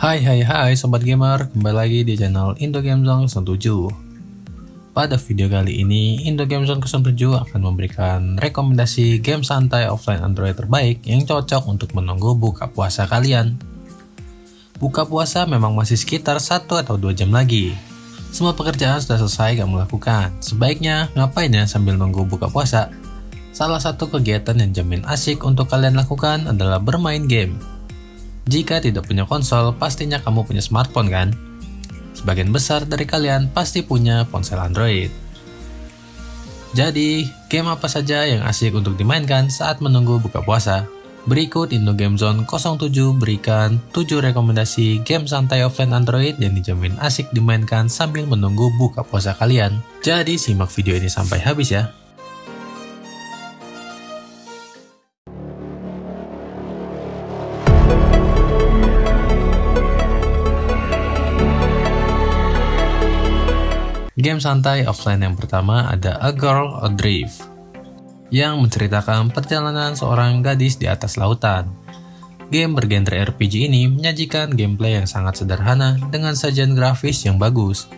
Hai hai hai Sobat Gamer, kembali lagi di channel Indo Game Zone 07 Pada video kali ini, Indo Game Zone 07 akan memberikan rekomendasi game santai offline Android terbaik yang cocok untuk menunggu buka puasa kalian. Buka puasa memang masih sekitar 1 atau 2 jam lagi. Semua pekerjaan sudah selesai kamu lakukan. Sebaiknya ngapain ya sambil nunggu buka puasa? Salah satu kegiatan yang jamin asik untuk kalian lakukan adalah bermain game jika tidak punya konsol, pastinya kamu punya smartphone kan? Sebagian besar dari kalian pasti punya ponsel Android. Jadi, game apa saja yang asik untuk dimainkan saat menunggu buka puasa? Berikut Indo Game Zone 07 berikan 7 rekomendasi game santai offline Android yang dijamin asik dimainkan sambil menunggu buka puasa kalian. Jadi simak video ini sampai habis ya. Game santai offline yang pertama ada A Girl Adrift yang menceritakan perjalanan seorang gadis di atas lautan. Game bergenre RPG ini menyajikan gameplay yang sangat sederhana dengan sajian grafis yang bagus.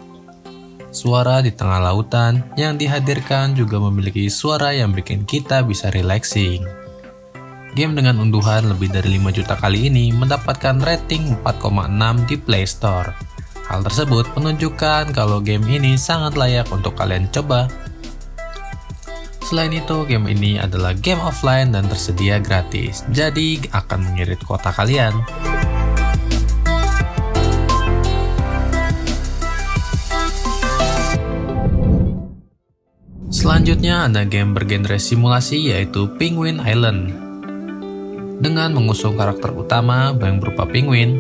Suara di tengah lautan yang dihadirkan juga memiliki suara yang bikin kita bisa relaxing. Game dengan unduhan lebih dari 5 juta kali ini mendapatkan rating 4,6 di Play Store. Hal tersebut menunjukkan kalau game ini sangat layak untuk kalian coba. Selain itu, game ini adalah game offline dan tersedia gratis, jadi akan mengirit kota kalian. Selanjutnya ada game bergenre simulasi yaitu Penguin Island. Dengan mengusung karakter utama yang berupa penguin,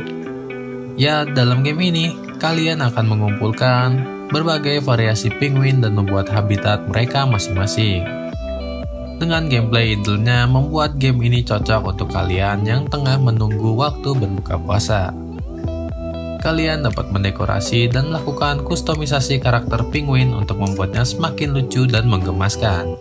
ya dalam game ini kalian akan mengumpulkan berbagai variasi penguin dan membuat habitat mereka masing-masing. Dengan gameplay idulnya membuat game ini cocok untuk kalian yang tengah menunggu waktu berbuka puasa. Kalian dapat mendekorasi dan melakukan kustomisasi karakter penguin untuk membuatnya semakin lucu dan menggemaskan.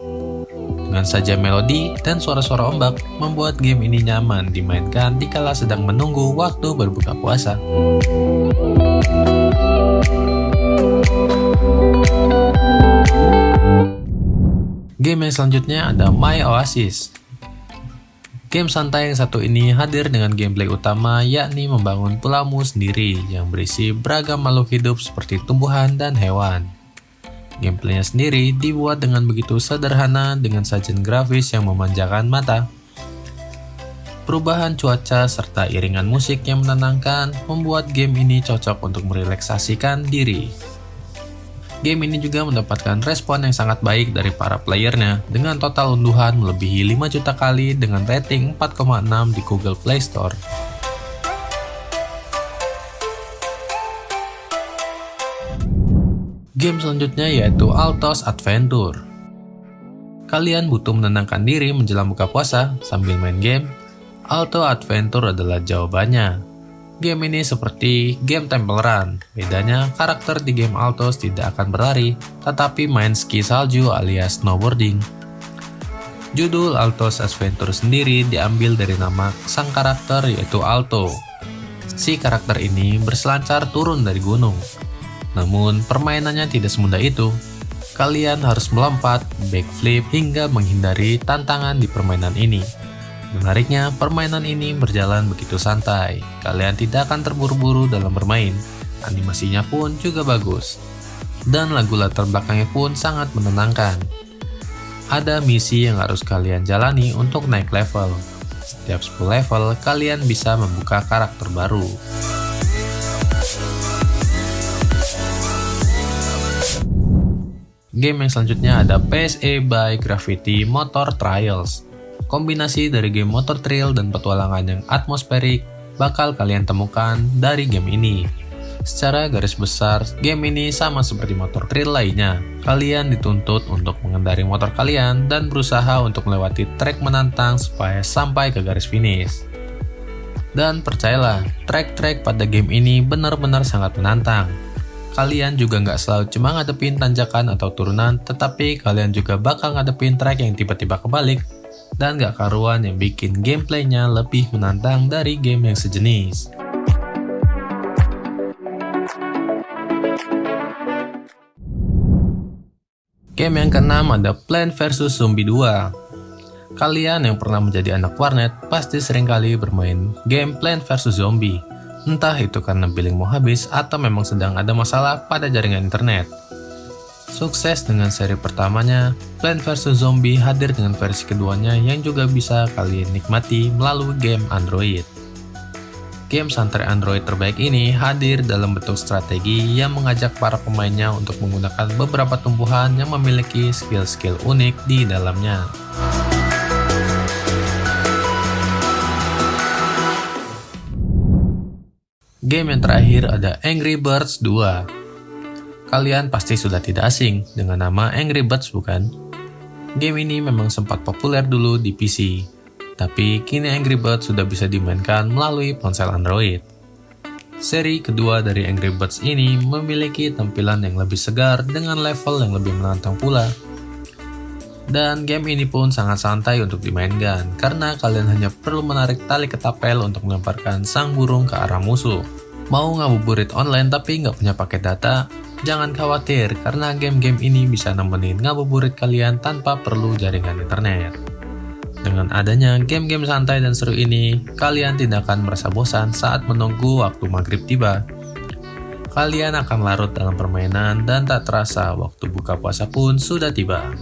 Dengan saja melodi dan suara-suara ombak, membuat game ini nyaman dimainkan dikala sedang menunggu waktu berbuka puasa. Game yang selanjutnya ada My Oasis. Game santai yang satu ini hadir dengan gameplay utama yakni membangun pulaumu sendiri yang berisi beragam makhluk hidup seperti tumbuhan dan hewan. Gameplaynya sendiri dibuat dengan begitu sederhana dengan sajian grafis yang memanjakan mata. Perubahan cuaca serta iringan musik yang menenangkan membuat game ini cocok untuk merelaksasikan diri. Game ini juga mendapatkan respon yang sangat baik dari para playernya dengan total unduhan melebihi 5 juta kali dengan rating 4,6 di Google Play Store. Game selanjutnya yaitu Altos Adventure. Kalian butuh menenangkan diri menjelang buka puasa sambil main game? Alto Adventure adalah jawabannya. Game ini seperti game Temple Run, bedanya karakter di game Altos tidak akan berlari, tetapi main ski salju alias snowboarding. Judul Altos Adventure sendiri diambil dari nama sang karakter yaitu Alto. Si karakter ini berselancar turun dari gunung. Namun permainannya tidak semudah itu. Kalian harus melompat, backflip, hingga menghindari tantangan di permainan ini. Menariknya, permainan ini berjalan begitu santai. Kalian tidak akan terburu-buru dalam bermain. Animasinya pun juga bagus. Dan lagu latar belakangnya pun sangat menenangkan. Ada misi yang harus kalian jalani untuk naik level. Setiap 10 level, kalian bisa membuka karakter baru. Game yang selanjutnya ada PSE by Gravity Motor Trials. Kombinasi dari game motor trail dan petualangan yang atmosferik bakal kalian temukan dari game ini. Secara garis besar, game ini sama seperti motor trail lainnya. Kalian dituntut untuk mengendari motor kalian dan berusaha untuk melewati trek menantang supaya sampai ke garis finish. Dan percayalah, trek-trek pada game ini benar-benar sangat menantang. Kalian juga nggak selalu cuma ngadepin tanjakan atau turunan, tetapi kalian juga bakal ngadepin trek yang tiba-tiba kebalik dan gak karuan yang bikin gameplaynya lebih menantang dari game yang sejenis. Game yang keenam ada Plan vs Zombie 2. Kalian yang pernah menjadi anak warnet pasti sering kali bermain game Plan vs Zombie. Entah itu karena billing mau habis atau memang sedang ada masalah pada jaringan internet. Sukses dengan seri pertamanya, Plant vs Zombie hadir dengan versi keduanya yang juga bisa kalian nikmati melalui game Android. Game santai Android terbaik ini hadir dalam bentuk strategi yang mengajak para pemainnya untuk menggunakan beberapa tumbuhan yang memiliki skill-skill unik di dalamnya. Game yang terakhir ada Angry Birds 2. Kalian pasti sudah tidak asing dengan nama Angry Birds bukan? Game ini memang sempat populer dulu di PC, tapi kini Angry Birds sudah bisa dimainkan melalui ponsel Android. Seri kedua dari Angry Birds ini memiliki tampilan yang lebih segar dengan level yang lebih menantang pula. Dan game ini pun sangat santai untuk dimainkan, karena kalian hanya perlu menarik tali ketapel untuk melemparkan sang burung ke arah musuh. Mau ngabuburit online tapi nggak punya paket data? Jangan khawatir, karena game-game ini bisa nemenin ngabuburit kalian tanpa perlu jaringan internet. Dengan adanya game-game santai dan seru ini, kalian tidak akan merasa bosan saat menunggu waktu maghrib tiba. Kalian akan larut dalam permainan dan tak terasa waktu buka puasa pun sudah tiba.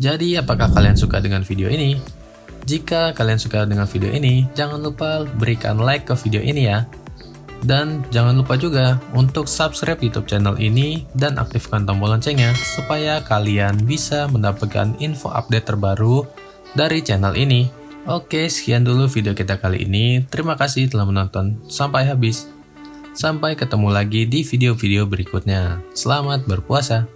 Jadi, apakah kalian suka dengan video ini? Jika kalian suka dengan video ini, jangan lupa berikan like ke video ini ya. Dan jangan lupa juga untuk subscribe YouTube channel ini dan aktifkan tombol loncengnya supaya kalian bisa mendapatkan info update terbaru dari channel ini. Oke, sekian dulu video kita kali ini. Terima kasih telah menonton sampai habis. Sampai ketemu lagi di video-video berikutnya. Selamat berpuasa.